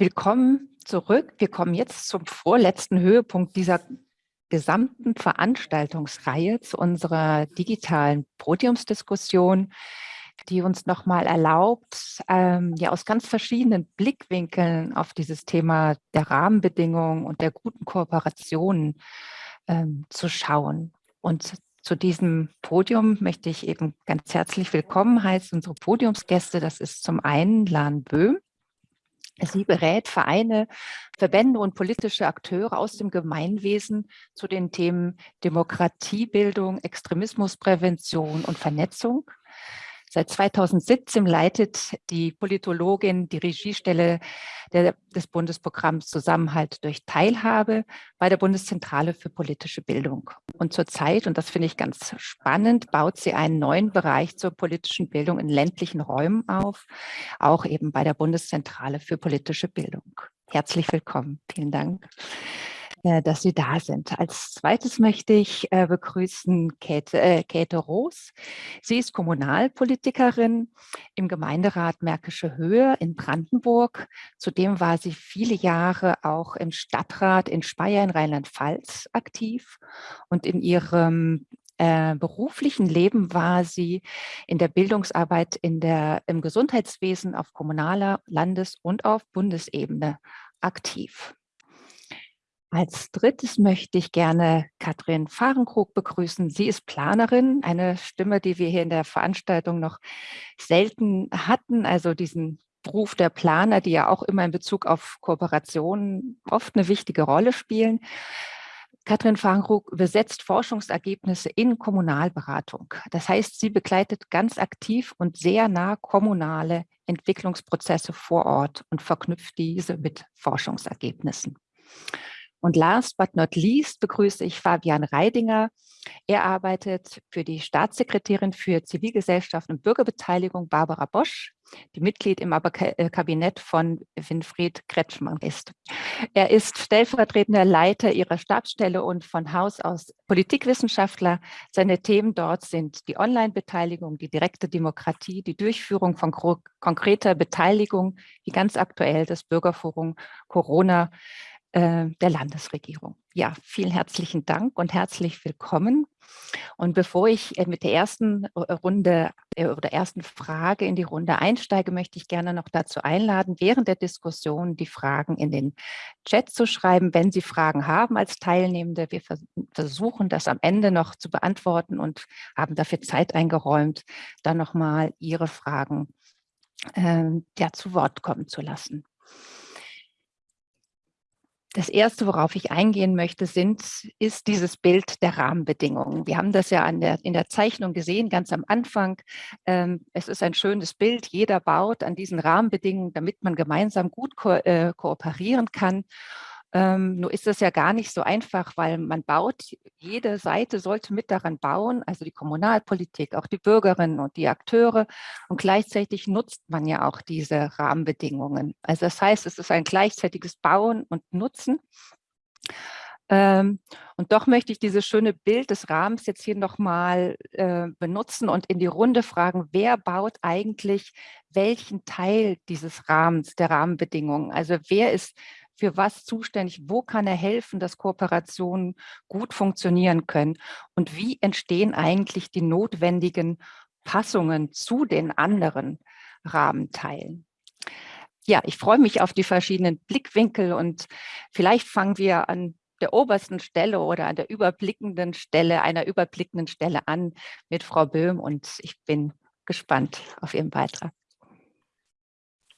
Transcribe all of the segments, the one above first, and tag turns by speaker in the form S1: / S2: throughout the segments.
S1: Willkommen zurück. Wir kommen jetzt zum vorletzten Höhepunkt dieser gesamten Veranstaltungsreihe zu unserer digitalen Podiumsdiskussion, die uns nochmal erlaubt, ähm, ja aus ganz verschiedenen Blickwinkeln auf dieses Thema der Rahmenbedingungen und der guten Kooperationen ähm, zu schauen. Und zu diesem Podium möchte ich eben ganz herzlich willkommen heißen, unsere Podiumsgäste. Das ist zum einen Lan Böhm. Sie berät Vereine, Verbände und politische Akteure aus dem Gemeinwesen zu den Themen Demokratiebildung, Extremismusprävention und Vernetzung. Seit 2017 leitet die Politologin die Regiestelle der, des Bundesprogramms Zusammenhalt durch Teilhabe bei der Bundeszentrale für politische Bildung. Und zurzeit, und das finde ich ganz spannend, baut sie einen neuen Bereich zur politischen Bildung in ländlichen Räumen auf, auch eben bei der Bundeszentrale für politische Bildung. Herzlich willkommen. Vielen Dank. Äh, dass Sie da sind. Als zweites möchte ich äh, begrüßen Käthe, äh, Käthe Roos. Sie ist Kommunalpolitikerin im Gemeinderat Märkische Höhe in Brandenburg. Zudem war sie viele Jahre auch im Stadtrat in Speyer in Rheinland-Pfalz aktiv und in ihrem äh, beruflichen Leben war sie in der Bildungsarbeit in der, im Gesundheitswesen auf kommunaler, Landes- und auf Bundesebene aktiv. Als drittes möchte ich gerne Katrin Fahrenkrug begrüßen. Sie ist Planerin, eine Stimme, die wir hier in der Veranstaltung noch selten hatten, also diesen Beruf der Planer, die ja auch immer in Bezug auf Kooperationen oft eine wichtige Rolle spielen. Katrin Fahrenkrug übersetzt Forschungsergebnisse in Kommunalberatung. Das heißt, sie begleitet ganz aktiv und sehr nah kommunale Entwicklungsprozesse vor Ort und verknüpft diese mit Forschungsergebnissen. Und last but not least begrüße ich Fabian Reidinger. Er arbeitet für die Staatssekretärin für Zivilgesellschaft und Bürgerbeteiligung Barbara Bosch, die Mitglied im äh, Kabinett von Winfried Kretschmann ist. Er ist stellvertretender Leiter ihrer Stabsstelle und von Haus aus Politikwissenschaftler. Seine Themen dort sind die Online-Beteiligung, die direkte Demokratie, die Durchführung von konkreter Beteiligung, wie ganz aktuell das Bürgerforum Corona der Landesregierung. Ja, vielen herzlichen Dank und herzlich willkommen. Und bevor ich äh, mit der ersten äh, Runde oder ersten Frage in die Runde einsteige, möchte ich gerne noch dazu einladen, während der Diskussion die Fragen in den Chat zu schreiben, wenn Sie Fragen haben als Teilnehmende. Wir versuchen das am Ende noch zu beantworten und haben dafür Zeit eingeräumt, dann nochmal Ihre Fragen äh, ja, zu Wort kommen zu lassen. Das Erste, worauf ich eingehen möchte, sind, ist dieses Bild der Rahmenbedingungen. Wir haben das ja der, in der Zeichnung gesehen, ganz am Anfang. Ähm, es ist ein schönes Bild. Jeder baut an diesen Rahmenbedingungen, damit man gemeinsam gut ko äh, kooperieren kann. Ähm, nur ist das ja gar nicht so einfach, weil man baut, jede Seite sollte mit daran bauen, also die Kommunalpolitik, auch die Bürgerinnen und die Akteure. Und gleichzeitig nutzt man ja auch diese Rahmenbedingungen. Also das heißt, es ist ein gleichzeitiges Bauen und Nutzen. Ähm, und doch möchte ich dieses schöne Bild des Rahmens jetzt hier nochmal äh, benutzen und in die Runde fragen, wer baut eigentlich welchen Teil dieses Rahmens, der Rahmenbedingungen? Also wer ist für was zuständig, wo kann er helfen, dass Kooperationen gut funktionieren können und wie entstehen eigentlich die notwendigen Passungen zu den anderen Rahmenteilen. Ja, ich freue mich auf die verschiedenen Blickwinkel und vielleicht fangen wir an der obersten Stelle oder an der überblickenden Stelle, einer überblickenden Stelle an mit Frau Böhm und ich bin gespannt auf Ihren Beitrag.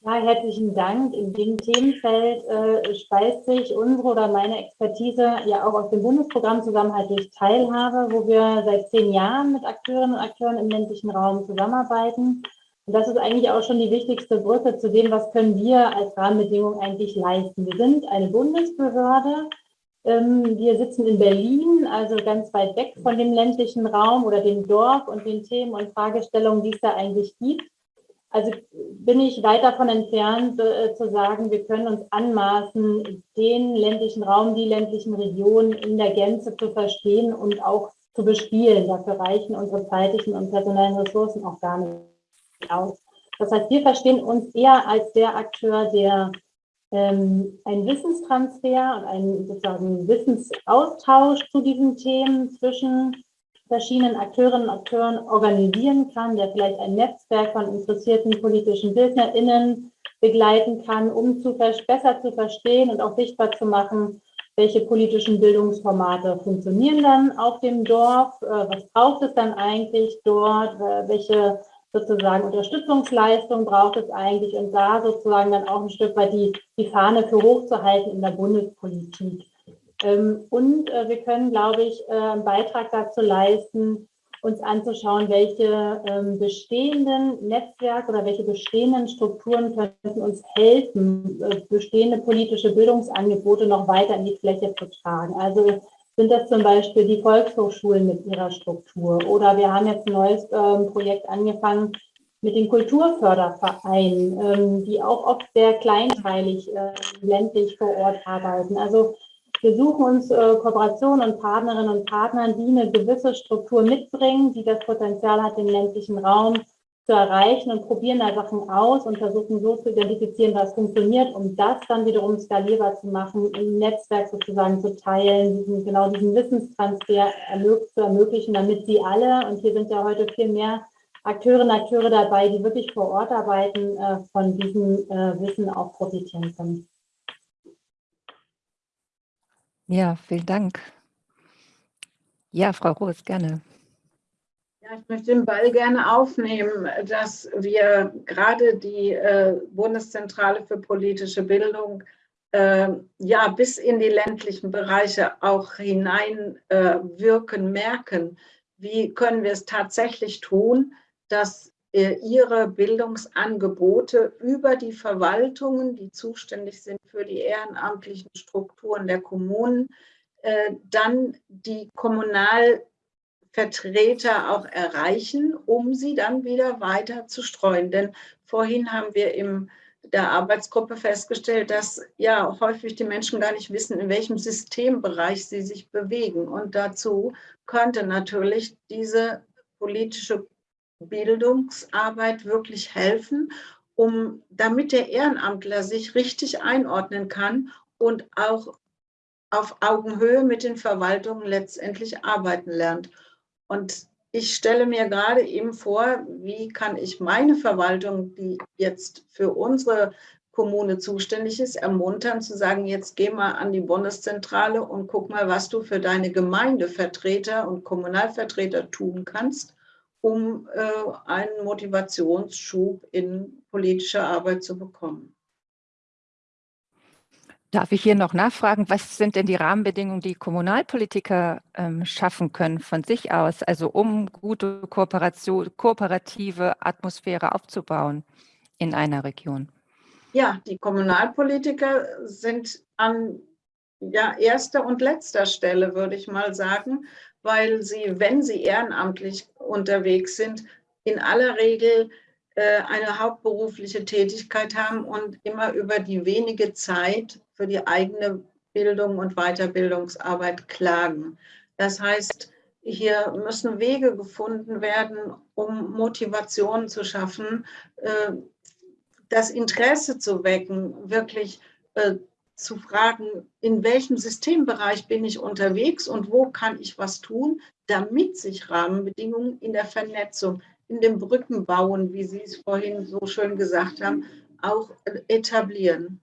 S2: Ja, herzlichen Dank. In dem Themenfeld äh, speist sich unsere oder meine Expertise ja auch aus dem Bundesprogramm Zusammenhalt durch Teilhabe, wo wir seit zehn Jahren mit Akteurinnen und Akteuren im ländlichen Raum zusammenarbeiten. Und das ist eigentlich auch schon die wichtigste Brücke zu dem, was können wir als Rahmenbedingung eigentlich leisten. Wir sind eine Bundesbehörde. Ähm, wir sitzen in Berlin, also ganz weit weg von dem ländlichen Raum oder dem Dorf und den Themen und Fragestellungen, die es da eigentlich gibt. Also bin ich weit davon entfernt äh, zu sagen, wir können uns anmaßen, den ländlichen Raum, die ländlichen Regionen in der Gänze zu verstehen und auch zu bespielen. Dafür reichen unsere zeitlichen und personellen Ressourcen auch gar nicht aus. Das heißt, wir verstehen uns eher als der Akteur, der ähm, ein Wissenstransfer und einen sozusagen Wissensaustausch zu diesen Themen zwischen verschiedenen Akteurinnen und Akteuren organisieren kann, der vielleicht ein Netzwerk von interessierten politischen BildnerInnen begleiten kann, um zu besser zu verstehen und auch sichtbar zu machen, welche politischen Bildungsformate funktionieren dann auf dem Dorf, äh, was braucht es dann eigentlich dort, äh, welche sozusagen Unterstützungsleistung braucht es eigentlich und da sozusagen dann auch ein Stück weit die, die Fahne für hochzuhalten in der Bundespolitik. Ähm, und äh, wir können, glaube ich, äh, einen Beitrag dazu leisten, uns anzuschauen, welche ähm, bestehenden Netzwerke oder welche bestehenden Strukturen könnten uns helfen, äh, bestehende politische Bildungsangebote noch weiter in die Fläche zu tragen. Also sind das zum Beispiel die Volkshochschulen mit ihrer Struktur oder wir haben jetzt ein neues ähm, Projekt angefangen mit den Kulturfördervereinen, die auch oft sehr kleinteilig ländlich vor Ort arbeiten. Also wir suchen uns äh, Kooperationen und Partnerinnen und Partner, die eine gewisse Struktur mitbringen, die das Potenzial hat, den ländlichen Raum zu erreichen und probieren da Sachen aus und versuchen so zu identifizieren, was funktioniert, um das dann wiederum skalierbar zu machen, im Netzwerk sozusagen zu teilen, diesen, genau diesen Wissenstransfer zu ermöglichen, damit sie alle, und hier sind ja heute viel mehr Akteurinnen und Akteure dabei, die wirklich vor Ort arbeiten, äh, von diesem äh, Wissen auch profitieren können.
S1: Ja, vielen Dank. Ja, Frau Roos, gerne.
S3: Ja, ich möchte den Ball gerne aufnehmen, dass wir gerade die äh, Bundeszentrale für politische Bildung äh, ja bis in die ländlichen Bereiche auch hineinwirken, äh, merken. Wie können wir es tatsächlich tun, dass ihre Bildungsangebote über die Verwaltungen, die zuständig sind für die ehrenamtlichen Strukturen der Kommunen, äh, dann die Kommunalvertreter auch erreichen, um sie dann wieder weiter zu streuen. Denn vorhin haben wir in der Arbeitsgruppe festgestellt, dass ja häufig die Menschen gar nicht wissen, in welchem Systembereich sie sich bewegen. Und dazu könnte natürlich diese politische Bildungsarbeit wirklich helfen, um, damit der Ehrenamtler sich richtig einordnen kann und auch auf Augenhöhe mit den Verwaltungen letztendlich arbeiten lernt. Und ich stelle mir gerade eben vor, wie kann ich meine Verwaltung, die jetzt für unsere Kommune zuständig ist, ermuntern zu sagen, jetzt geh mal an die Bundeszentrale und guck mal, was du für deine Gemeindevertreter und Kommunalvertreter tun kannst, um äh, einen Motivationsschub in politischer Arbeit zu bekommen.
S1: Darf ich hier noch nachfragen, was sind denn die Rahmenbedingungen, die Kommunalpolitiker ähm, schaffen können von sich aus, also um gute Kooperation, kooperative Atmosphäre aufzubauen in einer Region?
S3: Ja, die Kommunalpolitiker sind an ja, erster und letzter Stelle, würde ich mal sagen, weil sie, wenn sie ehrenamtlich unterwegs sind, in aller Regel äh, eine hauptberufliche Tätigkeit haben und immer über die wenige Zeit für die eigene Bildung und Weiterbildungsarbeit klagen. Das heißt, hier müssen Wege gefunden werden, um Motivation zu schaffen, äh, das Interesse zu wecken, wirklich äh, zu fragen, in welchem Systembereich bin ich unterwegs und wo kann ich was tun, damit sich Rahmenbedingungen in der Vernetzung, in dem Brückenbauen, wie Sie es vorhin so schön gesagt haben, auch etablieren.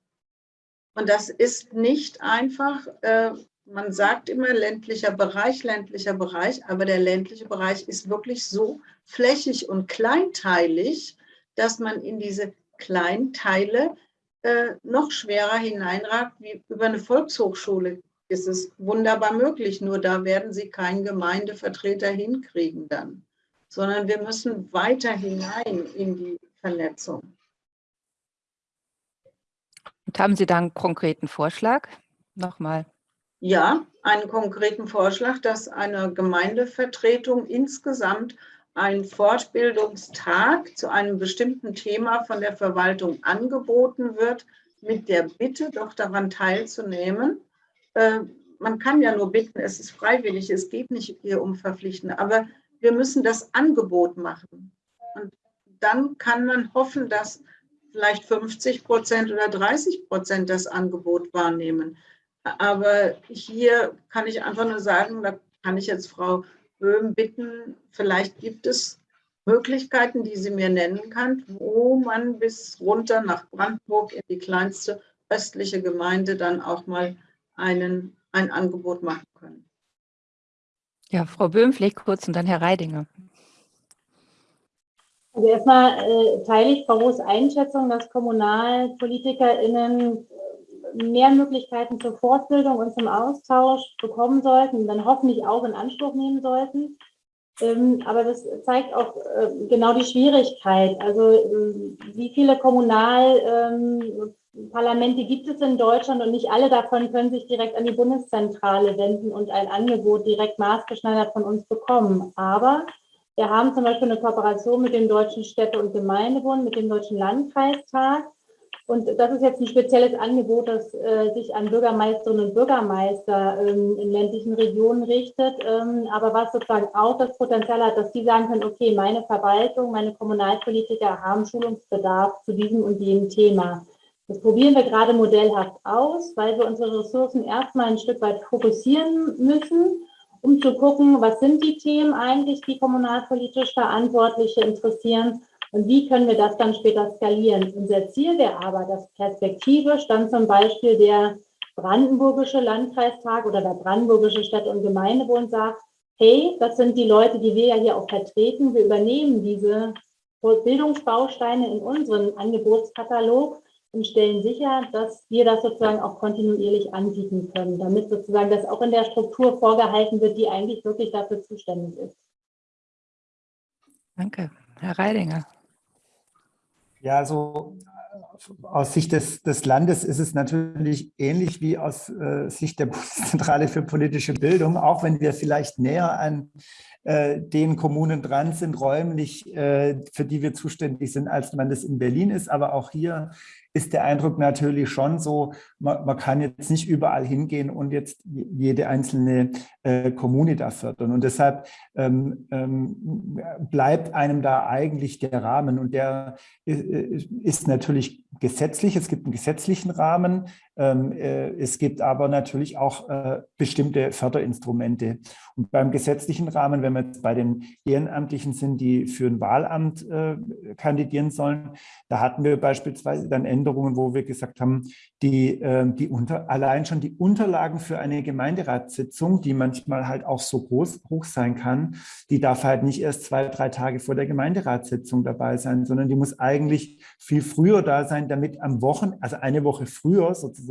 S3: Und das ist nicht einfach, äh, man sagt immer ländlicher Bereich, ländlicher Bereich, aber der ländliche Bereich ist wirklich so flächig und kleinteilig, dass man in diese Kleinteile äh, noch schwerer hineinragt wie über eine Volkshochschule. Ist es wunderbar möglich, nur da werden Sie keinen Gemeindevertreter hinkriegen dann, sondern wir müssen weiter hinein in die Vernetzung.
S1: Und haben Sie da einen konkreten Vorschlag? Nochmal.
S3: Ja, einen konkreten Vorschlag, dass eine Gemeindevertretung insgesamt ein Fortbildungstag zu einem bestimmten Thema von der Verwaltung angeboten wird, mit der Bitte, doch daran teilzunehmen. Äh, man kann ja nur bitten, es ist freiwillig, es geht nicht hier um Verpflichten, aber wir müssen das Angebot machen. Und dann kann man hoffen, dass vielleicht 50 Prozent oder 30 Prozent das Angebot wahrnehmen. Aber hier kann ich einfach nur sagen, da kann ich jetzt Frau Böhm bitten, vielleicht gibt es Möglichkeiten, die sie mir nennen kann, wo man bis runter nach Brandenburg in die kleinste östliche Gemeinde dann auch mal einen, ein Angebot machen können.
S1: Ja, Frau Böhm, vielleicht kurz und dann Herr Reidinger.
S2: Also erstmal äh, teile ich Frau Roos Einschätzung, dass KommunalpolitikerInnen mehr Möglichkeiten zur Fortbildung und zum Austausch bekommen sollten dann hoffentlich auch in Anspruch nehmen sollten. Ähm, aber das zeigt auch äh, genau die Schwierigkeit. Also äh, wie viele Kommunalparlamente ähm, gibt es in Deutschland und nicht alle davon können sich direkt an die Bundeszentrale wenden und ein Angebot direkt maßgeschneidert von uns bekommen. Aber wir haben zum Beispiel eine Kooperation mit dem Deutschen Städte- und Gemeindebund, mit dem Deutschen Landkreistag und das ist jetzt ein spezielles Angebot, das äh, sich an Bürgermeisterinnen und Bürgermeister ähm, in ländlichen Regionen richtet, ähm, aber was sozusagen auch das Potenzial hat, dass die sagen können, okay, meine Verwaltung, meine Kommunalpolitiker haben Schulungsbedarf zu diesem und jenem Thema. Das probieren wir gerade modellhaft aus, weil wir unsere Ressourcen erstmal ein Stück weit fokussieren müssen, um zu gucken, was sind die Themen eigentlich, die kommunalpolitisch Verantwortliche interessieren und wie können wir das dann später skalieren? Unser Ziel wäre aber, dass perspektivisch dann zum Beispiel der brandenburgische Landkreistag oder der brandenburgische Stadt- und Gemeindebund sagt, hey, das sind die Leute, die wir ja hier auch vertreten. Wir übernehmen diese Bildungsbausteine in unseren Angebotskatalog und stellen sicher, dass wir das sozusagen auch kontinuierlich anbieten können, damit sozusagen das auch in der Struktur vorgehalten wird, die eigentlich wirklich dafür zuständig ist.
S1: Danke. Herr Reidinger.
S4: Ja, also äh, aus Sicht des, des Landes ist es natürlich ähnlich wie aus äh, Sicht der Bundeszentrale für politische Bildung, auch wenn wir vielleicht näher an äh, den Kommunen dran sind, räumlich, äh, für die wir zuständig sind, als man das in Berlin ist. Aber auch hier ist der Eindruck natürlich schon so, man, man kann jetzt nicht überall hingehen und jetzt jede einzelne äh, Kommune da fördern. Und deshalb ähm, ähm, bleibt einem da eigentlich der Rahmen und der äh, ist natürlich gesetzlich. Es gibt einen gesetzlichen Rahmen. Ähm, äh, es gibt aber natürlich auch äh, bestimmte Förderinstrumente. Und beim gesetzlichen Rahmen, wenn wir jetzt bei den Ehrenamtlichen sind, die für ein Wahlamt äh, kandidieren sollen, da hatten wir beispielsweise dann Änderungen, wo wir gesagt haben, die, ähm, die unter, allein schon die Unterlagen für eine Gemeinderatssitzung, die manchmal halt auch so groß hoch sein kann, die darf halt nicht erst zwei, drei Tage vor der Gemeinderatssitzung dabei sein, sondern die muss eigentlich viel früher da sein, damit am Wochenende, also eine Woche früher sozusagen,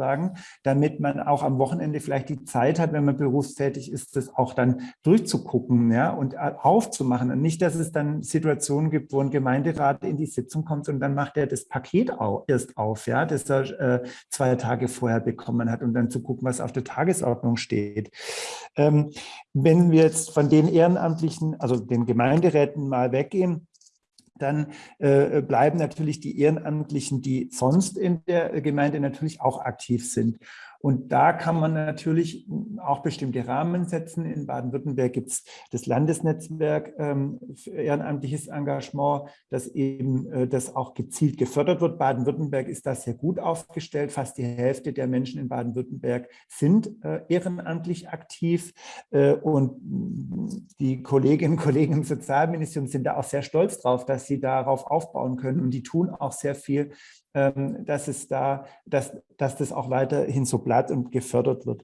S4: damit man auch am Wochenende vielleicht die Zeit hat, wenn man berufstätig ist, das auch dann durchzugucken ja, und aufzumachen. Und nicht, dass es dann Situationen gibt, wo ein Gemeinderat in die Sitzung kommt und dann macht er das Paket auch erst auf, ja, das er äh, zwei Tage vorher bekommen hat, um dann zu gucken, was auf der Tagesordnung steht. Ähm, wenn wir jetzt von den Ehrenamtlichen, also den Gemeinderäten mal weggehen, dann äh, bleiben natürlich die Ehrenamtlichen, die sonst in der Gemeinde natürlich auch aktiv sind. Und da kann man natürlich auch bestimmte Rahmen setzen. In Baden-Württemberg gibt es das Landesnetzwerk ähm, für ehrenamtliches Engagement, das eben äh, das auch gezielt gefördert wird. Baden-Württemberg ist da sehr gut aufgestellt. Fast die Hälfte der Menschen in Baden-Württemberg sind äh, ehrenamtlich aktiv. Äh, und die Kolleginnen und Kollegen im Sozialministerium sind da auch sehr stolz drauf, dass sie darauf aufbauen können. Und die tun auch sehr viel dass, es da, dass, dass das auch weiterhin so bleibt und gefördert wird.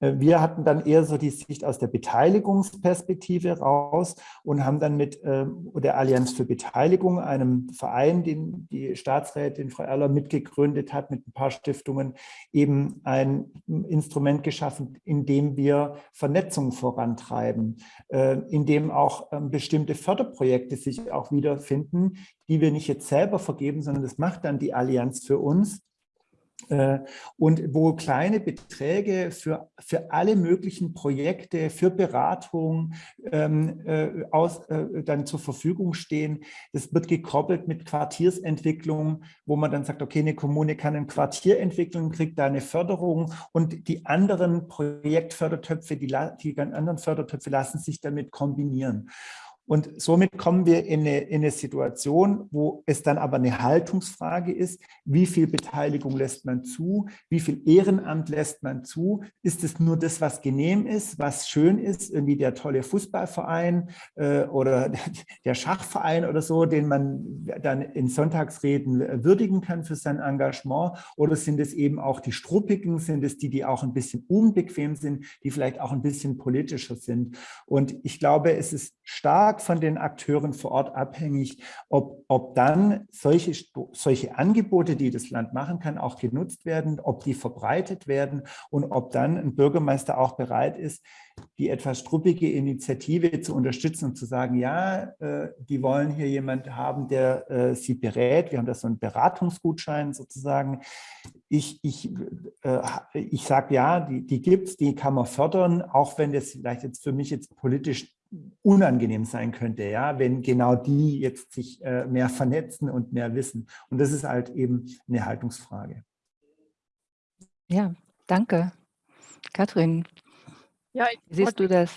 S4: Äh, wir hatten dann eher so die Sicht aus der Beteiligungsperspektive raus und haben dann mit äh, der Allianz für Beteiligung, einem Verein, den die Staatsrätin Frau Erler mitgegründet hat, mit ein paar Stiftungen, eben ein Instrument geschaffen, in dem wir Vernetzung vorantreiben, äh, in dem auch ähm, bestimmte Förderprojekte sich auch wiederfinden, die wir nicht jetzt selber vergeben, sondern das macht dann die Allianz für uns und wo kleine Beträge für, für alle möglichen Projekte, für Beratung ähm, äh, aus, äh, dann zur Verfügung stehen. Das wird gekoppelt mit Quartiersentwicklung, wo man dann sagt, okay, eine Kommune kann ein Quartier entwickeln, kriegt da eine Förderung und die anderen Projektfördertöpfe, die, die anderen Fördertöpfe lassen sich damit kombinieren. Und somit kommen wir in eine, in eine Situation, wo es dann aber eine Haltungsfrage ist, wie viel Beteiligung lässt man zu, wie viel Ehrenamt lässt man zu, ist es nur das, was genehm ist, was schön ist, irgendwie der tolle Fußballverein äh, oder der Schachverein oder so, den man dann in Sonntagsreden würdigen kann für sein Engagement, oder sind es eben auch die Struppigen, sind es die, die auch ein bisschen unbequem sind, die vielleicht auch ein bisschen politischer sind. Und ich glaube, es ist stark stark von den Akteuren vor Ort abhängig, ob, ob dann solche, solche Angebote, die das Land machen kann, auch genutzt werden, ob die verbreitet werden und ob dann ein Bürgermeister auch bereit ist, die etwas struppige Initiative zu unterstützen und zu sagen, ja, äh, die wollen hier jemand haben, der äh, sie berät. Wir haben da so einen Beratungsgutschein sozusagen. Ich, ich, äh, ich sage ja, die, die gibt es, die kann man fördern, auch wenn das vielleicht jetzt für mich jetzt politisch unangenehm sein könnte, ja, wenn genau die jetzt sich äh, mehr vernetzen und mehr wissen. Und das ist halt eben eine Haltungsfrage.
S1: Ja, danke. Kathrin,
S5: ja,
S1: wie siehst du das?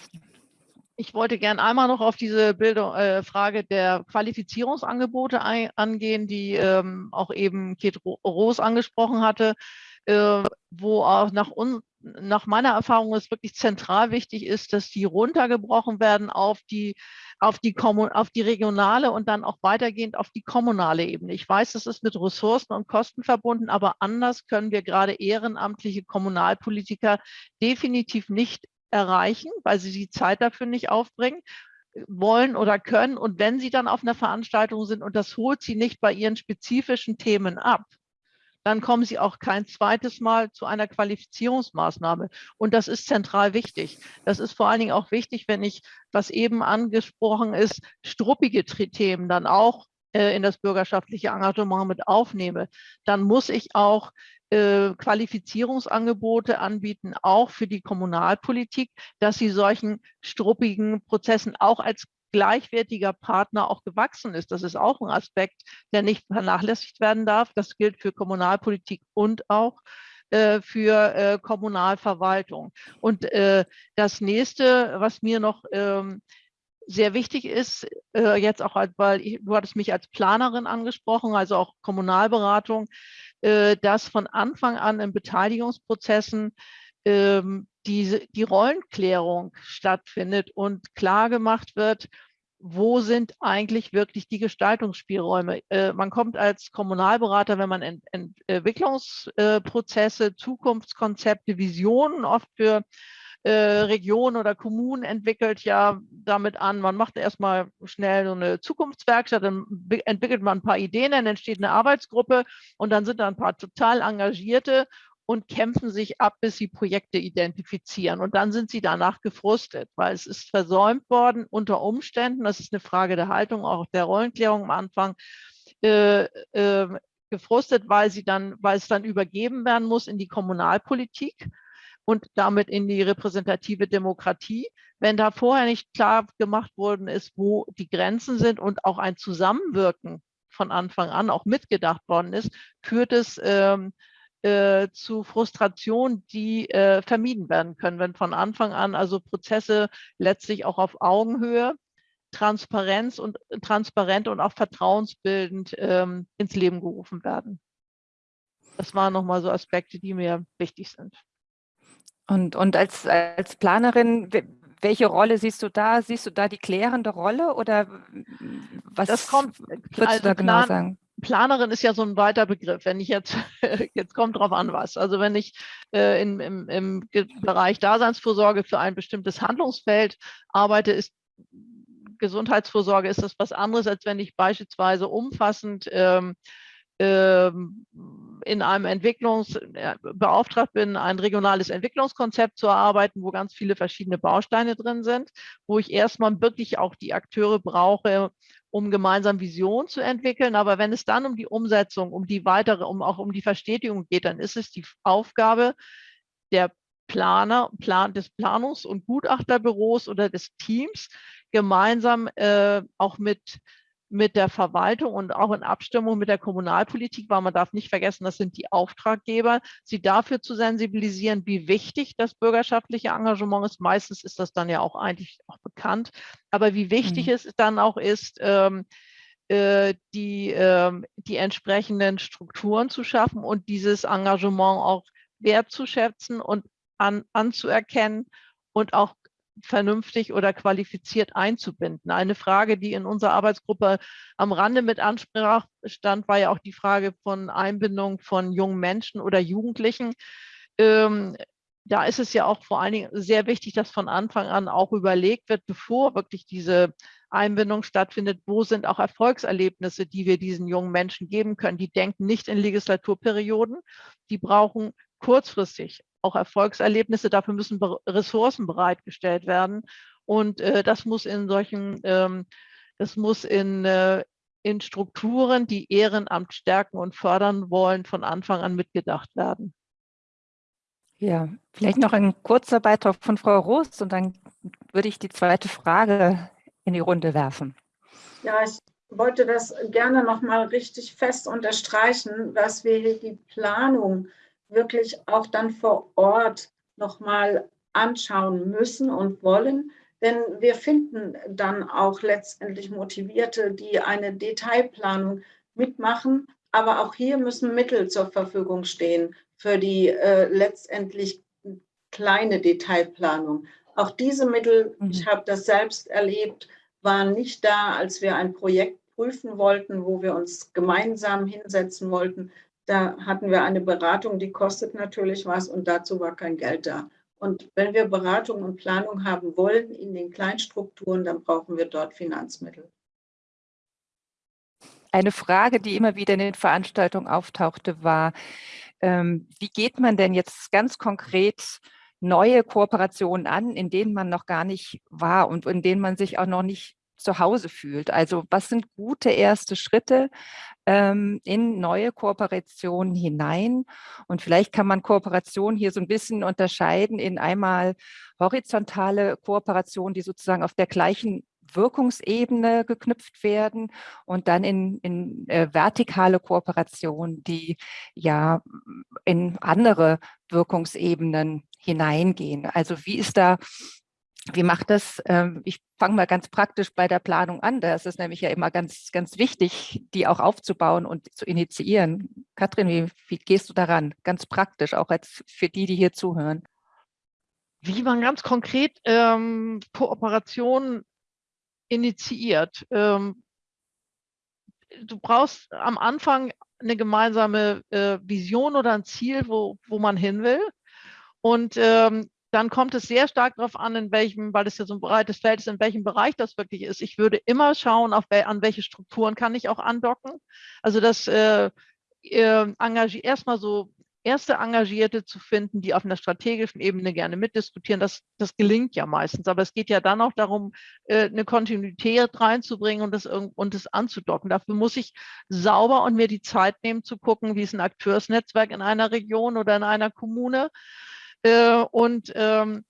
S5: Ich wollte gerne einmal noch auf diese Bildung, äh, Frage der Qualifizierungsangebote ein, angehen, die ähm, auch eben Kate Roos angesprochen hatte, äh, wo auch nach, un, nach meiner Erfahrung es wirklich zentral wichtig ist, dass die runtergebrochen werden auf die, auf die, auf die regionale und dann auch weitergehend auf die kommunale Ebene. Ich weiß, es ist mit Ressourcen und Kosten verbunden, aber anders können wir gerade ehrenamtliche Kommunalpolitiker definitiv nicht erreichen, weil sie die Zeit dafür nicht aufbringen wollen oder können. Und wenn sie dann auf einer Veranstaltung sind und das holt sie nicht bei ihren spezifischen Themen ab, dann kommen sie auch kein zweites Mal zu einer Qualifizierungsmaßnahme. Und das ist zentral wichtig. Das ist vor allen Dingen auch wichtig, wenn ich, was eben angesprochen ist, struppige Themen dann auch äh, in das bürgerschaftliche Engagement mit aufnehme, dann muss ich auch äh, Qualifizierungsangebote anbieten, auch für die Kommunalpolitik, dass sie solchen struppigen Prozessen auch als gleichwertiger Partner auch gewachsen ist. Das ist auch ein Aspekt, der nicht vernachlässigt werden darf. Das gilt für Kommunalpolitik und auch äh, für äh, Kommunalverwaltung. Und äh, das nächste, was mir noch ähm, sehr wichtig ist, jetzt auch, weil ich, du hattest mich als Planerin angesprochen, also auch Kommunalberatung, dass von Anfang an in Beteiligungsprozessen ähm, die, die Rollenklärung stattfindet und klar gemacht wird, wo sind eigentlich wirklich die Gestaltungsspielräume? Äh, man kommt als Kommunalberater, wenn man Ent Entwicklungsprozesse, Zukunftskonzepte, Visionen oft für äh, Regionen oder Kommunen entwickelt, ja damit an, man macht erstmal schnell so eine Zukunftswerkstatt, dann entwickelt man ein paar Ideen, dann entsteht eine Arbeitsgruppe und dann sind da ein paar total engagierte und kämpfen sich ab, bis sie Projekte identifizieren. Und dann sind sie danach gefrustet, weil es ist versäumt worden unter Umständen, das ist eine Frage der Haltung, auch der Rollenklärung am Anfang, äh, äh, gefrustet, weil sie dann, weil es dann übergeben werden muss in die Kommunalpolitik und damit in die repräsentative Demokratie. Wenn da vorher nicht klar gemacht worden ist, wo die Grenzen sind und auch ein Zusammenwirken von Anfang an auch mitgedacht worden ist, führt es ähm, äh, zu Frustration, die äh, vermieden werden können, wenn von Anfang an also Prozesse letztlich auch auf Augenhöhe, Transparenz und transparent und auch vertrauensbildend ähm, ins Leben gerufen werden. Das waren nochmal so Aspekte, die mir wichtig sind.
S1: Und, und als, als Planerin, welche Rolle siehst du da? Siehst du da die klärende Rolle oder was
S5: das kommt,
S1: würdest also du da genau sagen?
S5: Planerin ist ja so ein weiter Begriff. Wenn ich jetzt, jetzt kommt drauf an was. Also wenn ich äh, in, im, im Bereich Daseinsvorsorge für ein bestimmtes Handlungsfeld arbeite, ist Gesundheitsvorsorge ist das was anderes, als wenn ich beispielsweise umfassend ähm, in einem Entwicklungs äh, beauftragt bin, ein regionales Entwicklungskonzept zu erarbeiten, wo ganz viele verschiedene Bausteine drin sind, wo ich erstmal wirklich auch die Akteure brauche, um gemeinsam Vision zu entwickeln. Aber wenn es dann um die Umsetzung, um die weitere, um auch um die Verstetigung geht, dann ist es die Aufgabe der Planer, Plan, des Planungs- und Gutachterbüros oder des Teams, gemeinsam äh, auch mit mit der Verwaltung und auch in Abstimmung mit der Kommunalpolitik, weil man darf nicht vergessen, das sind die Auftraggeber, sie dafür zu sensibilisieren, wie wichtig das bürgerschaftliche Engagement ist. Meistens ist das dann ja auch eigentlich auch bekannt, aber wie wichtig mhm. es dann auch ist, ähm, äh, die, äh, die entsprechenden Strukturen zu schaffen und dieses Engagement auch wertzuschätzen und an, anzuerkennen und auch vernünftig oder qualifiziert einzubinden. Eine Frage, die in unserer Arbeitsgruppe am Rande mit Ansprache stand, war ja auch die Frage von Einbindung von jungen Menschen oder Jugendlichen. Ähm, da ist es ja auch vor allen Dingen sehr wichtig, dass von Anfang an auch überlegt wird, bevor wirklich diese Einbindung stattfindet, wo sind auch Erfolgserlebnisse, die wir diesen jungen Menschen geben können. Die denken nicht in Legislaturperioden, die brauchen kurzfristig auch Erfolgserlebnisse. Dafür müssen Ressourcen bereitgestellt werden. Und äh, das muss in solchen, ähm, das muss in, äh, in Strukturen, die Ehrenamt stärken und fördern wollen, von Anfang an mitgedacht werden.
S1: Ja, vielleicht noch ein kurzer Beitrag von Frau Roos und dann würde ich die zweite Frage in die Runde werfen.
S3: Ja, ich wollte das gerne noch mal richtig fest unterstreichen, dass wir hier die Planung wirklich auch dann vor Ort nochmal anschauen müssen und wollen. Denn wir finden dann auch letztendlich Motivierte, die eine Detailplanung mitmachen. Aber auch hier müssen Mittel zur Verfügung stehen für die äh, letztendlich kleine Detailplanung. Auch diese Mittel, mhm. ich habe das selbst erlebt, waren nicht da, als wir ein Projekt prüfen wollten, wo wir uns gemeinsam hinsetzen wollten, da hatten wir eine Beratung, die kostet natürlich was und dazu war kein Geld da. Und wenn wir Beratung und Planung haben wollen in den Kleinstrukturen, dann brauchen wir dort Finanzmittel.
S1: Eine Frage, die immer wieder in den Veranstaltungen auftauchte, war, ähm, wie geht man denn jetzt ganz konkret neue Kooperationen an, in denen man noch gar nicht war und in denen man sich auch noch nicht zu Hause fühlt. Also was sind gute erste Schritte ähm, in neue Kooperationen hinein? Und vielleicht kann man Kooperation hier so ein bisschen unterscheiden in einmal horizontale Kooperationen, die sozusagen auf der gleichen Wirkungsebene geknüpft werden und dann in, in äh, vertikale Kooperation, die ja in andere Wirkungsebenen hineingehen. Also wie ist da wie macht das? Ähm, ich fange mal ganz praktisch bei der Planung an. Da ist nämlich ja immer ganz, ganz wichtig, die auch aufzubauen und zu initiieren. Katrin, wie, wie gehst du daran? Ganz praktisch, auch als für die, die hier zuhören.
S5: Wie man ganz konkret ähm, Kooperation initiiert. Ähm, du brauchst am Anfang eine gemeinsame äh, Vision oder ein Ziel, wo, wo man hin will. Und ähm, dann kommt es sehr stark darauf an, in welchem, weil es ja so ein breites Feld ist, in welchem Bereich das wirklich ist. Ich würde immer schauen, auf, an welche Strukturen kann ich auch andocken. Also das äh, äh, erstmal so erste Engagierte zu finden, die auf einer strategischen Ebene gerne mitdiskutieren, das, das gelingt ja meistens. Aber es geht ja dann auch darum, äh, eine Kontinuität reinzubringen und das, und das anzudocken. Dafür muss ich sauber und mir die Zeit nehmen zu gucken, wie ist ein Akteursnetzwerk in einer Region oder in einer Kommune äh, und ähm,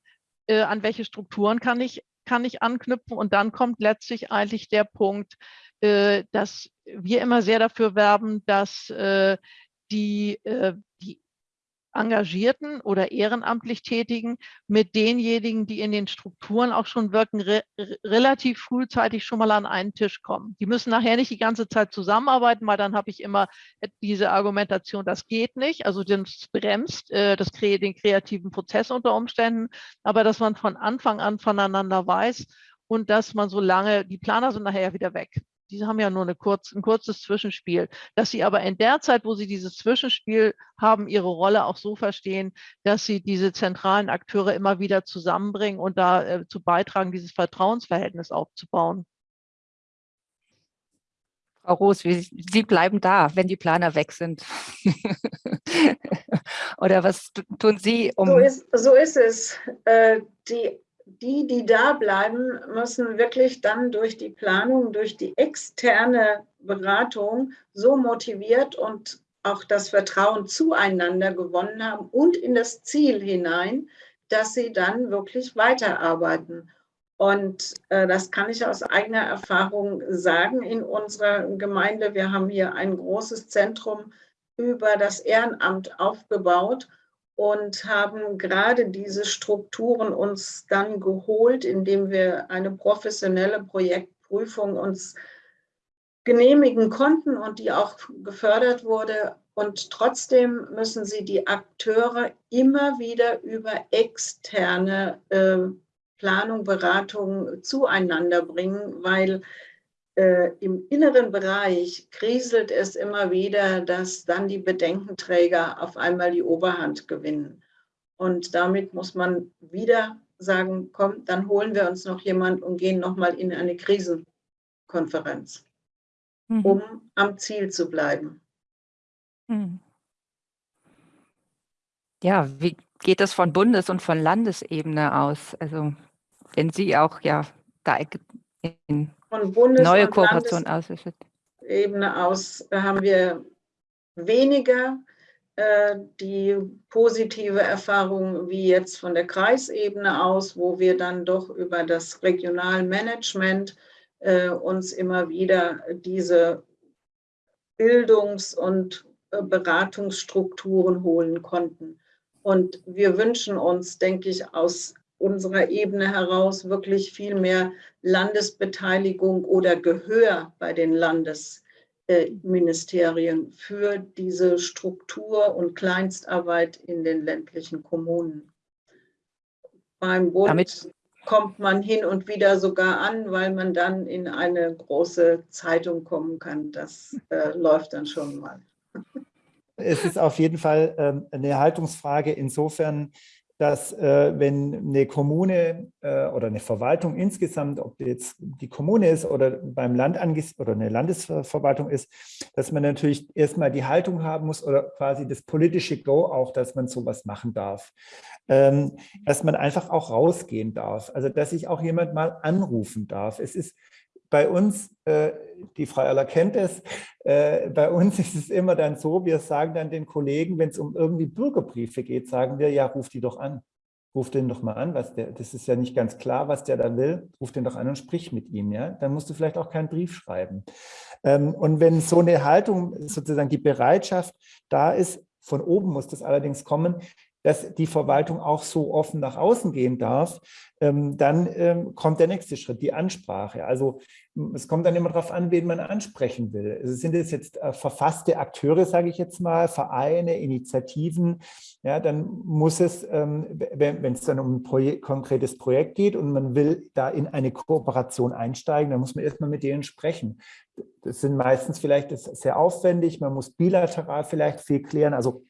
S5: äh, an welche Strukturen kann ich, kann ich anknüpfen. Und dann kommt letztlich eigentlich der Punkt, äh, dass wir immer sehr dafür werben, dass äh, die, äh, die Engagierten oder ehrenamtlich Tätigen mit denjenigen, die in den Strukturen auch schon wirken, re relativ frühzeitig schon mal an einen Tisch kommen. Die müssen nachher nicht die ganze Zeit zusammenarbeiten, weil dann habe ich immer diese Argumentation, das geht nicht, also das bremst äh, das, den kreativen Prozess unter Umständen, aber dass man von Anfang an voneinander weiß und dass man so lange, die Planer sind nachher wieder weg die haben ja nur eine kurz, ein kurzes Zwischenspiel, dass sie aber in der Zeit, wo sie dieses Zwischenspiel haben, ihre Rolle auch so verstehen, dass sie diese zentralen Akteure immer wieder zusammenbringen und dazu äh, beitragen, dieses Vertrauensverhältnis aufzubauen.
S1: Frau Roos, Sie bleiben da, wenn die Planer weg sind. Oder was tun Sie?
S3: Um so, ist, so ist es. Äh, die die, die da bleiben, müssen wirklich dann durch die Planung, durch die externe Beratung so motiviert und auch das Vertrauen zueinander gewonnen haben und in das Ziel hinein, dass sie dann wirklich weiterarbeiten. Und äh, das kann ich aus eigener Erfahrung sagen in unserer Gemeinde. Wir haben hier ein großes Zentrum über das Ehrenamt aufgebaut und haben gerade diese Strukturen uns dann geholt, indem wir eine professionelle Projektprüfung uns genehmigen konnten und die auch gefördert wurde. Und trotzdem müssen sie die Akteure immer wieder über externe äh, Planung, Beratung zueinander bringen, weil äh, im inneren Bereich kriselt es immer wieder, dass dann die Bedenkenträger auf einmal die Oberhand gewinnen. Und damit muss man wieder sagen, komm, dann holen wir uns noch jemand und gehen nochmal in eine Krisenkonferenz, mhm. um am Ziel zu bleiben. Mhm.
S1: Ja, wie geht das von Bundes- und von Landesebene aus? Also wenn Sie auch ja da in
S3: von Bundes-
S1: neue Kooperation aus
S3: Ebene aus haben wir weniger äh, die positive Erfahrung wie jetzt von der Kreisebene aus, wo wir dann doch über das Regionalmanagement äh, uns immer wieder diese Bildungs- und äh, Beratungsstrukturen holen konnten. Und wir wünschen uns, denke ich, aus unserer Ebene heraus wirklich viel mehr Landesbeteiligung oder Gehör bei den Landesministerien für diese Struktur und Kleinstarbeit in den ländlichen Kommunen. Beim Bund Damit kommt man hin und wieder sogar an, weil man dann in eine große Zeitung kommen kann. Das äh, läuft dann schon mal.
S4: Es ist auf jeden Fall ähm, eine Haltungsfrage insofern, dass äh, wenn eine Kommune äh, oder eine Verwaltung insgesamt, ob jetzt die Kommune ist oder beim Land oder eine Landesverwaltung ist, dass man natürlich erstmal die Haltung haben muss oder quasi das politische Go auch, dass man sowas machen darf. Ähm, dass man einfach auch rausgehen darf, also dass ich auch jemand mal anrufen darf. Es ist bei uns, äh, die Frau Erler kennt es, äh, bei uns ist es immer dann so, wir sagen dann den Kollegen, wenn es um irgendwie Bürgerbriefe geht, sagen wir, ja, ruf die doch an. Ruf den doch mal an, was der, das ist ja nicht ganz klar, was der da will. Ruf den doch an und sprich mit ihm. Ja? Dann musst du vielleicht auch keinen Brief schreiben. Ähm, und wenn so eine Haltung, sozusagen die Bereitschaft da ist, von oben muss das allerdings kommen, dass die Verwaltung auch so offen nach außen gehen darf, ähm, dann ähm, kommt der nächste Schritt, die Ansprache. Also es kommt dann immer darauf an, wen man ansprechen will. Also sind es jetzt äh, verfasste Akteure, sage ich jetzt mal, Vereine, Initiativen, ja, dann muss es, ähm, wenn es dann um ein Projek konkretes Projekt geht und man will da in eine Kooperation einsteigen, dann muss man erstmal mit denen sprechen. Das sind meistens vielleicht sehr aufwendig, man muss bilateral vielleicht viel klären, also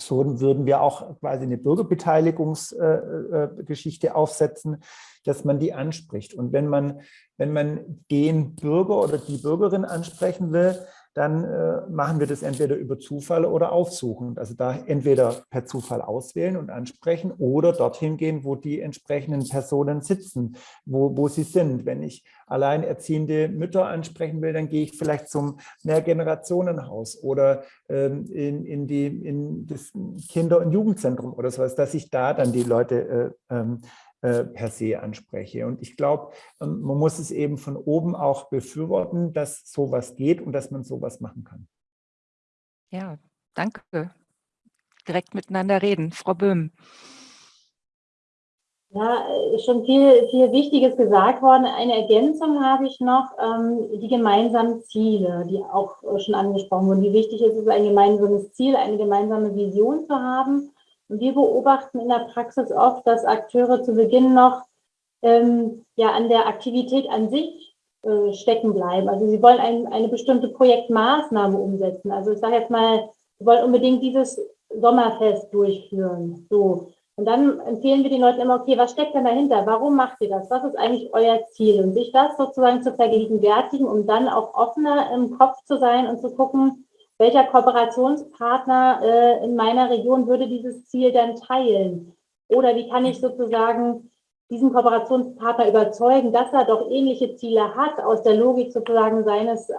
S4: so würden wir auch quasi eine Bürgerbeteiligungsgeschichte äh, äh, aufsetzen, dass man die anspricht. Und wenn man, wenn man den Bürger oder die Bürgerin ansprechen will, dann äh, machen wir das entweder über Zufall oder aufsuchend. Also da entweder per Zufall auswählen und ansprechen oder dorthin gehen, wo die entsprechenden Personen sitzen, wo, wo sie sind. Wenn ich alleinerziehende Mütter ansprechen will, dann gehe ich vielleicht zum Mehrgenerationenhaus oder ähm, in, in, die, in das Kinder- und Jugendzentrum oder sowas, dass ich da dann die Leute äh, ähm, äh, per se anspreche. Und ich glaube, ähm, man muss es eben von oben auch befürworten, dass sowas geht und dass man sowas machen kann.
S1: Ja, danke. Direkt miteinander reden. Frau Böhm.
S2: Ja, ist schon viel, viel Wichtiges gesagt worden. Eine Ergänzung habe ich noch, ähm, die gemeinsamen Ziele, die auch schon angesprochen wurden. Wie wichtig ist es, ein gemeinsames Ziel, eine gemeinsame Vision zu haben wir beobachten in der Praxis oft, dass Akteure zu Beginn noch ähm, ja, an der Aktivität an sich äh, stecken bleiben. Also sie wollen ein, eine bestimmte Projektmaßnahme umsetzen. Also ich sage jetzt mal, sie wollen unbedingt dieses Sommerfest durchführen. So. Und dann empfehlen wir den Leuten immer, okay, was steckt denn dahinter? Warum macht ihr das? Was ist eigentlich euer Ziel? Und sich das sozusagen zu vergegenwärtigen, um dann auch offener im Kopf zu sein und zu gucken, welcher Kooperationspartner äh, in meiner Region würde dieses Ziel dann teilen? Oder wie kann ich sozusagen diesen Kooperationspartner überzeugen, dass er doch ähnliche Ziele hat aus der Logik sozusagen seines äh,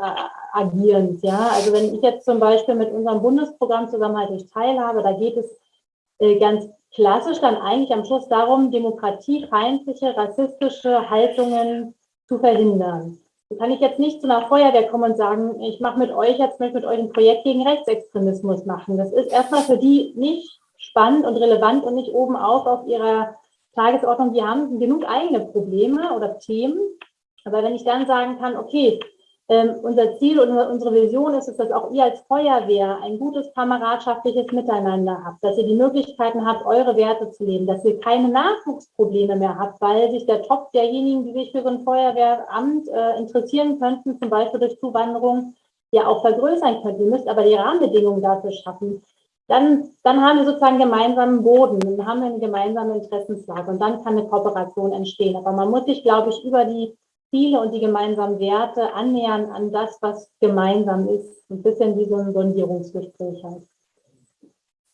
S2: Agierens. Ja? Also wenn ich jetzt zum Beispiel mit unserem Bundesprogramm Zusammenhalt durch Teilhabe, da geht es äh, ganz klassisch dann eigentlich am Schluss darum, demokratiefeindliche, rassistische Haltungen zu verhindern. Kann ich jetzt nicht zu einer Feuerwehr kommen und sagen, ich mache mit euch jetzt möchte mit euch ein Projekt gegen Rechtsextremismus machen. Das ist erstmal für die nicht spannend und relevant und nicht oben auf auf ihrer Tagesordnung. Die haben genug eigene Probleme oder Themen. Aber wenn ich dann sagen kann, okay, ähm, unser Ziel und unsere Vision ist es, dass auch ihr als Feuerwehr ein gutes kameradschaftliches Miteinander habt, dass ihr die Möglichkeiten habt, eure Werte zu leben, dass ihr keine Nachwuchsprobleme mehr habt, weil sich der Top derjenigen, die sich für so ein Feuerwehramt äh, interessieren könnten, zum Beispiel durch Zuwanderung, ja auch vergrößern könnte. Ihr müsst aber die Rahmenbedingungen dafür schaffen. Dann, dann haben wir sozusagen gemeinsamen Boden, dann haben wir eine gemeinsame Interessenslage und dann kann eine Kooperation entstehen. Aber man muss sich, glaube ich, über die Ziele und die gemeinsamen Werte annähern an das, was gemeinsam ist. Ein bisschen wie so ein Sondierungsgespräch halt.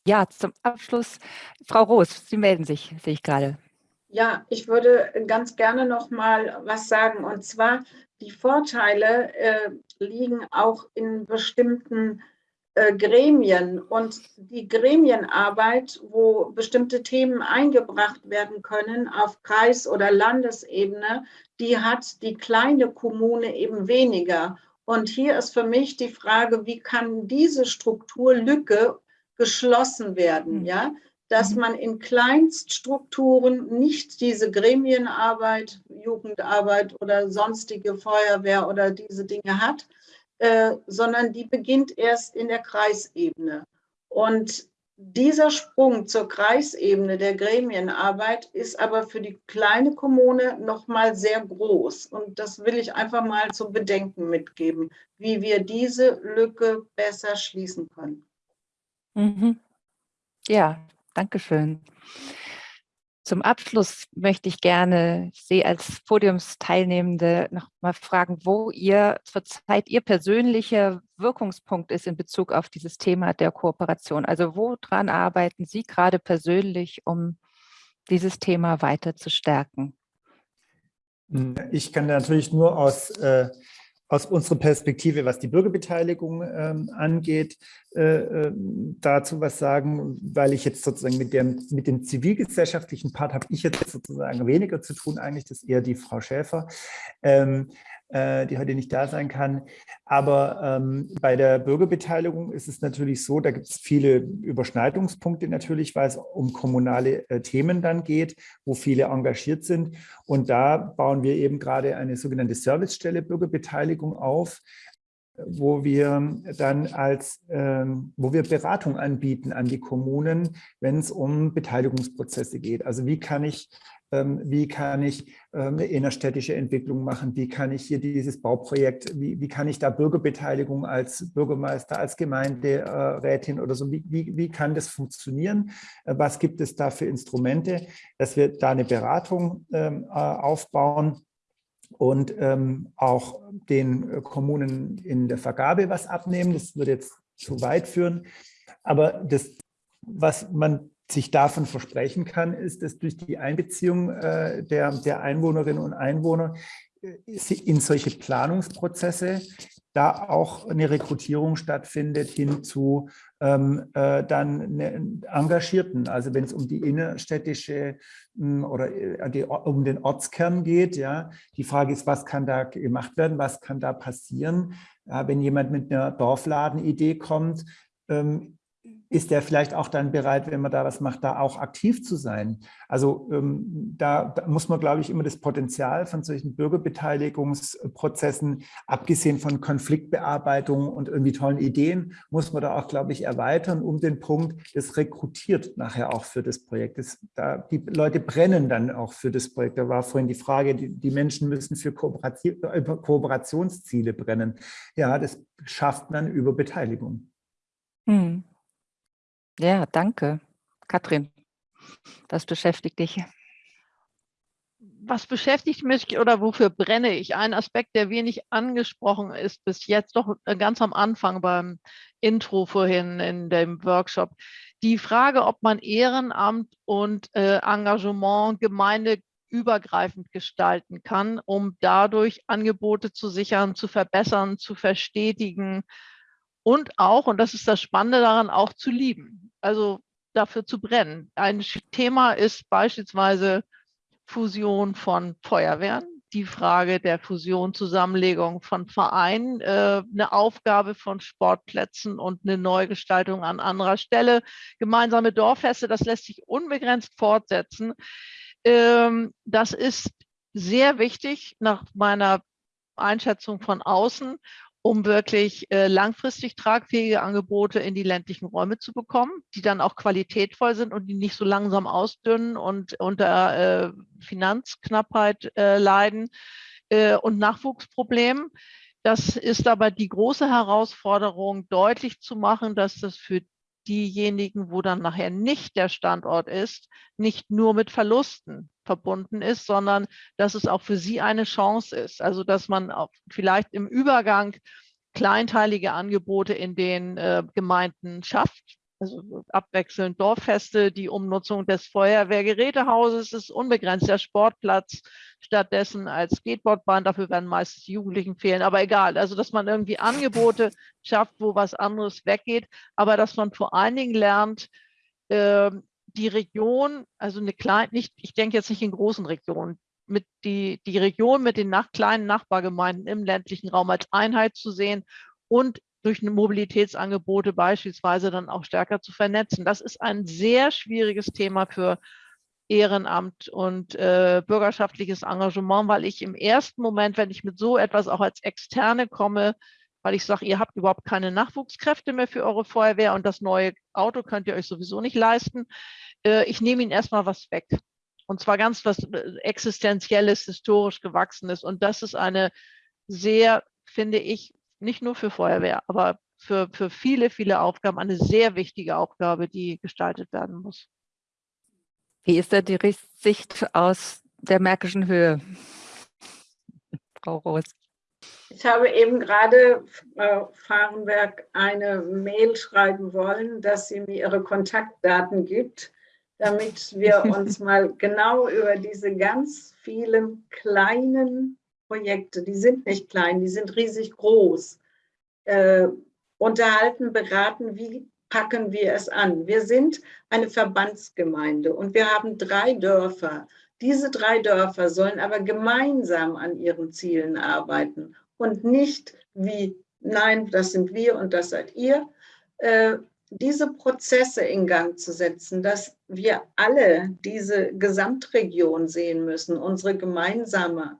S1: Ja, zum Abschluss, Frau Roos, Sie melden sich, sehe ich gerade.
S3: Ja, ich würde ganz gerne noch mal was sagen. Und zwar, die Vorteile äh, liegen auch in bestimmten äh, Gremien und die Gremienarbeit, wo bestimmte Themen eingebracht werden können auf Kreis- oder Landesebene, die hat die kleine Kommune eben weniger. Und hier ist für mich die Frage, wie kann diese Strukturlücke geschlossen werden, mhm. ja? dass mhm. man in Kleinststrukturen nicht diese Gremienarbeit, Jugendarbeit oder sonstige Feuerwehr oder diese Dinge hat, äh, sondern die beginnt erst in der Kreisebene. Und dieser Sprung zur Kreisebene der Gremienarbeit ist aber für die kleine Kommune noch mal sehr groß. Und das will ich einfach mal zu bedenken mitgeben, wie wir diese Lücke besser schließen können.
S1: Mhm. Ja, danke schön. Zum Abschluss möchte ich gerne Sie als Podiumsteilnehmende noch mal fragen, wo Ihr zurzeit Ihr persönlicher Wirkungspunkt ist in Bezug auf dieses Thema der Kooperation. Also woran arbeiten Sie gerade persönlich, um dieses Thema weiter zu stärken?
S4: Ich kann natürlich nur aus äh, aus unserer Perspektive, was die Bürgerbeteiligung ähm, angeht, äh, äh, dazu was sagen, weil ich jetzt sozusagen mit dem, mit dem zivilgesellschaftlichen Part habe ich jetzt sozusagen weniger zu tun, eigentlich, das ist eher die Frau Schäfer. Ähm, äh, die heute nicht da sein kann. Aber ähm, bei der Bürgerbeteiligung ist es natürlich so, da gibt es viele Überschneidungspunkte natürlich, weil es um kommunale äh, Themen dann geht, wo viele engagiert sind. Und da bauen wir eben gerade eine sogenannte Servicestelle Bürgerbeteiligung auf, wo wir dann als, ähm, wo wir Beratung anbieten an die Kommunen, wenn es um Beteiligungsprozesse geht. Also wie kann ich ähm, wie kann ich ähm, eine innerstädtische Entwicklung machen, wie kann ich hier dieses Bauprojekt, wie, wie kann ich da Bürgerbeteiligung als Bürgermeister, als Gemeinderätin oder so, wie, wie, wie kann das funktionieren, äh, was gibt es da für Instrumente, dass wir da eine Beratung ähm, äh, aufbauen und auch den Kommunen in der Vergabe was abnehmen, das würde jetzt zu weit führen, aber das, was man sich davon versprechen kann, ist, dass durch die Einbeziehung äh, der, der Einwohnerinnen und Einwohner äh, in solche Planungsprozesse da auch eine Rekrutierung stattfindet hin zu ähm, äh, dann ne, Engagierten. Also wenn es um die innerstädtische mh, hm, oder äh, die, um den Ortskern geht, ja, die Frage ist, was kann da gemacht werden, was kann da passieren? Ja, wenn jemand mit einer Dorfladenidee kommt, ähm, ist der vielleicht auch dann bereit, wenn man da was macht, da auch aktiv zu sein. Also ähm, da, da, muss man, glaube ich, immer das Potenzial von solchen Bürgerbeteiligungsprozessen, abgesehen von Konfliktbearbeitung und irgendwie tollen Ideen, muss man da auch, glaube ich, erweitern, um den Punkt, das rekrutiert nachher auch für das Projekt. Das, da, die Leute brennen dann auch für das Projekt. Da war vorhin die Frage, die, die Menschen müssen für Kooperationsziele brennen. Ja, das schafft man über Beteiligung.
S1: Hm. Ja, danke. Katrin, was beschäftigt dich?
S5: Was beschäftigt mich oder wofür brenne ich? Ein Aspekt, der wenig angesprochen ist bis jetzt, doch äh, ganz am Anfang beim Intro vorhin in dem Workshop. Die Frage, ob man Ehrenamt und äh, Engagement gemeindeübergreifend gestalten kann, um dadurch Angebote zu sichern, zu verbessern, zu verstetigen und auch, und das ist das Spannende daran, auch zu lieben. Also dafür zu brennen. Ein Thema ist beispielsweise Fusion von Feuerwehren, die Frage der Fusion, Zusammenlegung von Vereinen, äh, eine Aufgabe von Sportplätzen und eine Neugestaltung an anderer Stelle. Gemeinsame Dorffeste, das lässt sich unbegrenzt fortsetzen. Ähm, das ist sehr wichtig nach meiner Einschätzung von außen, um wirklich äh, langfristig tragfähige Angebote in die ländlichen Räume zu bekommen, die dann auch qualitätvoll sind und die nicht so langsam ausdünnen und unter äh, Finanzknappheit äh, leiden äh, und Nachwuchsproblemen. Das ist aber die große Herausforderung, deutlich zu machen, dass das für diejenigen, wo dann nachher nicht der Standort ist, nicht nur mit Verlusten verbunden ist, sondern dass es auch für sie eine Chance ist. Also dass man auch vielleicht im Übergang kleinteilige Angebote in den äh, Gemeinden schafft, also abwechselnd Dorffeste, die Umnutzung des Feuerwehrgerätehauses ist unbegrenzt, der Sportplatz stattdessen als Skateboardbahn, dafür werden meistens Jugendlichen fehlen, aber egal, also dass man irgendwie Angebote schafft, wo was anderes weggeht, aber dass man vor allen Dingen lernt, äh, die Region, also eine kleine, nicht, ich denke jetzt nicht in großen Regionen, mit die, die Region mit den nach, kleinen Nachbargemeinden im ländlichen Raum als Einheit zu sehen und durch Mobilitätsangebote beispielsweise dann auch stärker zu vernetzen. Das ist ein sehr schwieriges Thema für Ehrenamt und äh, bürgerschaftliches Engagement, weil ich im ersten Moment, wenn ich mit so etwas auch als Externe komme, weil ich sage, ihr habt überhaupt keine Nachwuchskräfte mehr für eure Feuerwehr und das neue Auto könnt ihr euch sowieso nicht leisten. Äh, ich nehme ihnen erstmal was weg. Und zwar ganz was äh, Existenzielles, historisch gewachsenes. Und das ist eine sehr, finde ich, nicht nur für Feuerwehr, aber für, für viele, viele Aufgaben eine sehr wichtige Aufgabe, die gestaltet werden muss.
S1: Wie ist da die Sicht aus der Märkischen Höhe?
S3: Frau Roos. Ich habe eben gerade Frau Fahrenberg eine Mail schreiben wollen, dass sie mir ihre Kontaktdaten gibt, damit wir uns mal genau über diese ganz vielen kleinen Projekte, die sind nicht klein, die sind riesig groß, äh, unterhalten, beraten, wie packen wir es an. Wir sind eine Verbandsgemeinde und wir haben drei Dörfer. Diese drei Dörfer sollen aber gemeinsam an ihren Zielen arbeiten und nicht wie, nein, das sind wir und das seid ihr. Äh, diese Prozesse in Gang zu setzen, dass wir alle diese Gesamtregion sehen müssen, unsere gemeinsame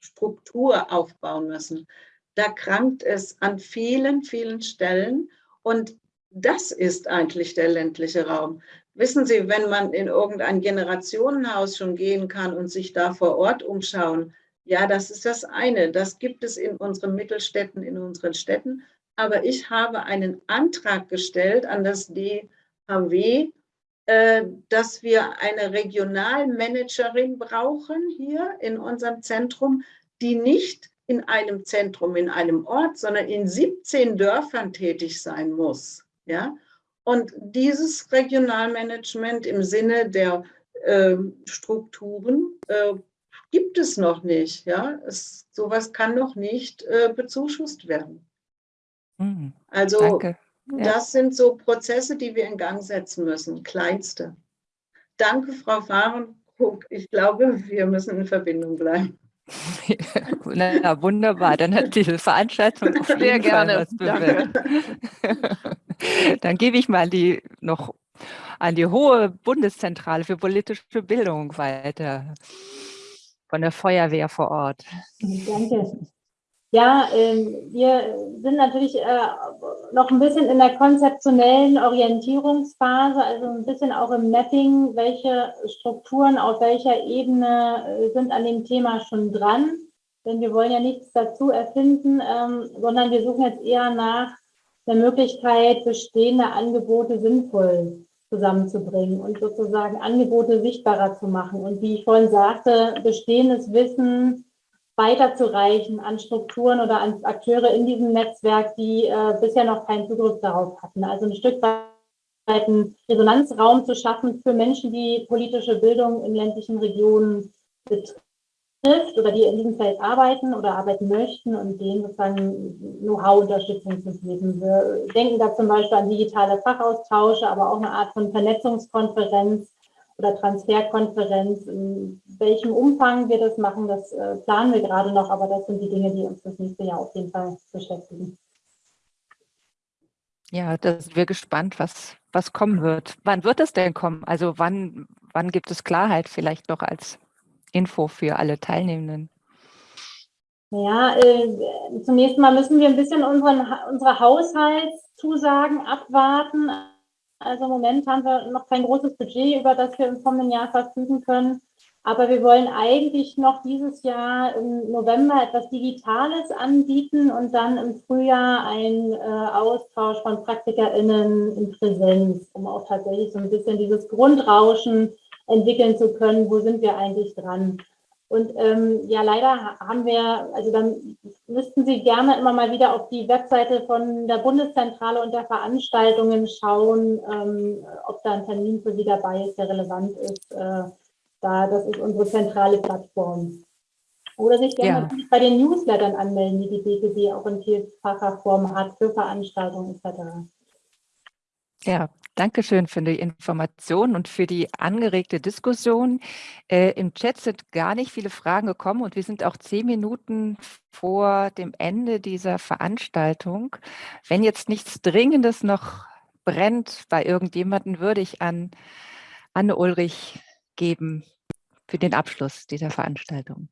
S3: Struktur aufbauen müssen. Da krankt es an vielen, vielen Stellen und das ist eigentlich der ländliche Raum. Wissen Sie, wenn man in irgendein Generationenhaus schon gehen kann und sich da vor Ort umschauen, ja, das ist das eine. Das gibt es in unseren Mittelstädten, in unseren Städten. Aber ich habe einen Antrag gestellt an das DHW, äh, dass wir eine Regionalmanagerin brauchen hier in unserem Zentrum, die nicht in einem Zentrum, in einem Ort, sondern in 17 Dörfern tätig sein muss. Ja? Und dieses Regionalmanagement im Sinne der äh, Strukturen äh, gibt es noch nicht. Ja? Es, sowas kann noch nicht äh, bezuschusst werden. Mhm, also danke. Ja. das sind so Prozesse, die wir in Gang setzen müssen, kleinste. Danke, Frau Fahrenkrug. Ich glaube, wir müssen in Verbindung bleiben.
S1: Na, wunderbar, dann hat diese Veranstaltung auf Sehr gerne. was bewirkt. dann gebe ich mal die noch an die hohe Bundeszentrale für politische Bildung weiter von der Feuerwehr vor Ort.
S2: Danke. Ja, äh, wir sind natürlich äh, noch ein bisschen in der konzeptionellen Orientierungsphase, also ein bisschen auch im Mapping, welche Strukturen auf welcher Ebene äh, sind an dem Thema schon dran. Denn wir wollen ja nichts dazu erfinden, ähm, sondern wir suchen jetzt eher nach der Möglichkeit, bestehende Angebote sinnvoll zusammenzubringen und sozusagen Angebote sichtbarer zu machen. Und wie ich vorhin sagte, bestehendes Wissen weiterzureichen an Strukturen oder an Akteure in diesem Netzwerk, die äh, bisher noch keinen Zugriff darauf hatten. Also ein Stück weit einen Resonanzraum zu schaffen für Menschen, die politische Bildung in ländlichen Regionen betreiben trifft oder die in diesem Feld arbeiten oder arbeiten möchten und denen sozusagen Know-how-Unterstützung zu geben. Wir denken da zum Beispiel an digitale Fachaustausche, aber auch eine Art von Vernetzungskonferenz oder Transferkonferenz. In welchem Umfang wir das machen, das äh, planen wir gerade noch, aber das sind die Dinge, die uns das nächste Jahr auf jeden Fall beschäftigen.
S1: Ja, da sind wir gespannt, was, was kommen wird. Wann wird es denn kommen? Also wann, wann gibt es Klarheit vielleicht noch als Info für alle Teilnehmenden?
S2: Ja, äh, zunächst mal müssen wir ein bisschen unseren, unsere Haushaltszusagen abwarten. Also im Moment haben wir noch kein großes Budget, über das wir im kommenden Jahr verfügen können. Aber wir wollen eigentlich noch dieses Jahr im November etwas Digitales anbieten und dann im Frühjahr einen äh, Austausch von PraktikerInnen in Präsenz, um auch tatsächlich so ein bisschen dieses Grundrauschen entwickeln zu können, wo sind wir eigentlich dran. Und ähm, ja, leider haben wir, also dann müssten Sie gerne immer mal wieder auf die Webseite von der Bundeszentrale und der Veranstaltungen schauen, ähm, ob da ein Termin für Sie dabei ist, der relevant ist. Äh, da, das ist unsere zentrale Plattform. Oder sich gerne ja. bei den Newslettern anmelden, die die BGB auch in vielfacher Form hat für Veranstaltungen etc.
S1: Ja, danke schön für die Information und für die angeregte Diskussion. Äh, Im Chat sind gar nicht viele Fragen gekommen und wir sind auch zehn Minuten vor dem Ende dieser Veranstaltung. Wenn jetzt nichts Dringendes noch brennt bei irgendjemanden, würde ich an Anne Ulrich geben für den Abschluss dieser Veranstaltung.